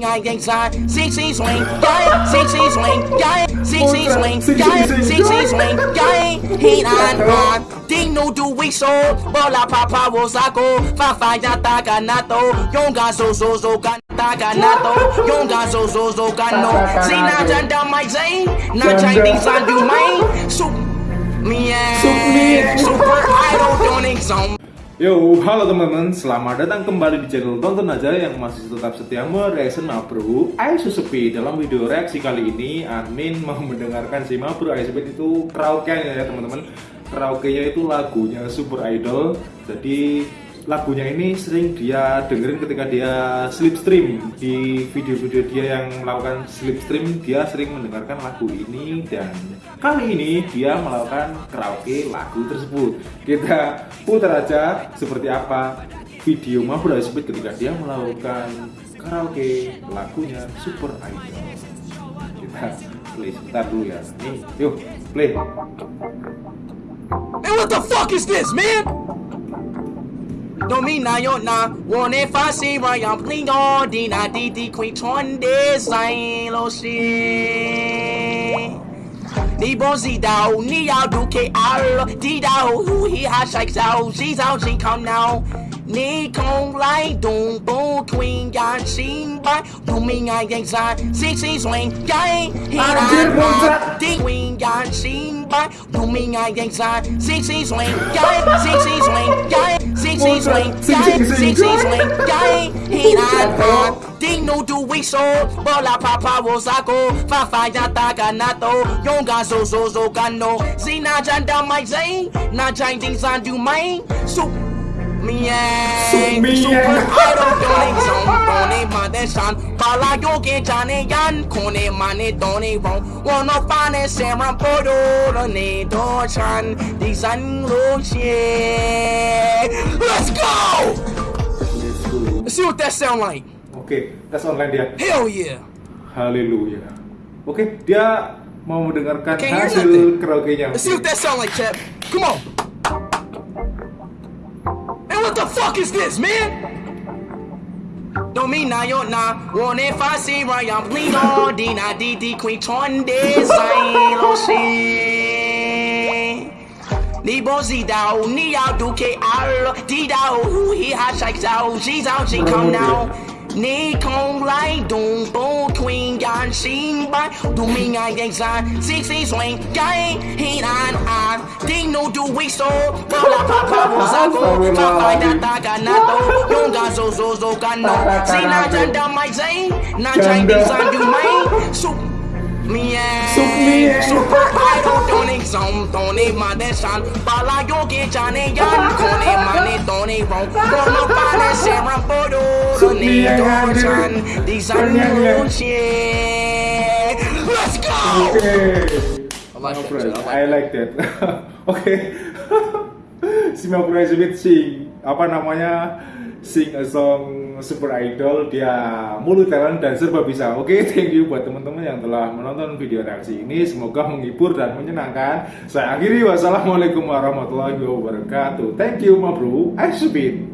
I ain't side, CC swing, yeah, CC swing, yeah, CC swing, yeah, CC swing, yeah, he on on, ding no do we so, bola papa go, fa fa ya taga nato, yonga so so so gan taga nato, yonga so so so gan no, see na janda my zane, na Chinese I do so me yeah, super idol doing some. Yo, halo teman-teman, selamat datang kembali di channel Tonton Aja yang masih tetap setia mereaction Mabro Aisu Sepi. Dalam video reaksi kali ini, admin mau mendengarkan si Mabro Aisu Sepi itu karaoke ya teman-teman. Karaoke-nya itu lagunya Super Idol. Jadi lagunya ini sering dia dengerin ketika dia slipstream. Di video-video dia yang melakukan slipstream dia sering mendengarkan lagu ini dan kali ini dia melakukan karaoke lagu tersebut. Kita putar aja seperti apa video Mahfud Sebut ketika dia melakukan karaoke lagunya Super Idol. Kita play sebentar dulu ya. Nih yuk play. And what the fuck is this, man? Domina yo na Wone fasi ryan plingo Dina di di queen chonde Sai lo shi Ni bon zi dao Ni yao du ke al. Di dao Hu hi ha shake dao Zi zao zi come now 你空来东部 Queen 眼先拜，都明爱影晒，星星 swing 街，希兰话啲 Queen 眼先拜，都明爱影晒，星星 swing 街，星星 swing 街，星星 swing 街，星星 swing 街，希兰话。Ding no do we so Bola papa wo sako Fa fa ya taga nato Yonga so so so kano Zina janda mai zay Na jain ding san du mai So Mieng Super idol doning song Done mother son Pala yoke jane yan Kone mane done wrong Wanna find a Sarah Podo Ne do chan Di san lo Let's go! Let's see what that sound like. Oke, tes online dia. Hell yeah. Haleluya. Oke, dia mau mendengarkan hasil karaoke-nya. Let's see what that sound like, Chap. Come on. fuck is this, man? Don't mean now, you're not. One if I see right, I'm bleed all D, not D, D, Queen, Torn, this, I ain't see. Ni bo zi dao, ni ao du ke al, di dao, ooh, he hot shake dao, she's out, she come now. Ni kong lai dung bo queen gan xin bai, du ming ai gang zan, six six swing, gang, ain't nan ai weeks old. Bola papa mozago. Kakai data ganato. Yonga zo zo zo gano. Zina janda my zain. Na Chinese on you main. Soup me ass. Soup me ass. सम तोने माने शान बाला यो के जाने यान कोने माने तोने रों कोनो पाने से रम बोलो रोने तो जान डिजाइन मुझे Let's go! Okay. I like no that. I like that. Oke. Mapura Smith sing apa namanya sing a song super idol dia multi talent dan serba bisa. Oke thank you buat teman-teman yang telah menonton video reaksi ini. Semoga menghibur dan menyenangkan. Saya akhiri. Wassalamualaikum warahmatullahi wabarakatuh. Thank you ma bro. I speed